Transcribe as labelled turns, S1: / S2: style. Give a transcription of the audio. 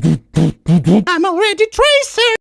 S1: I'm already tracing.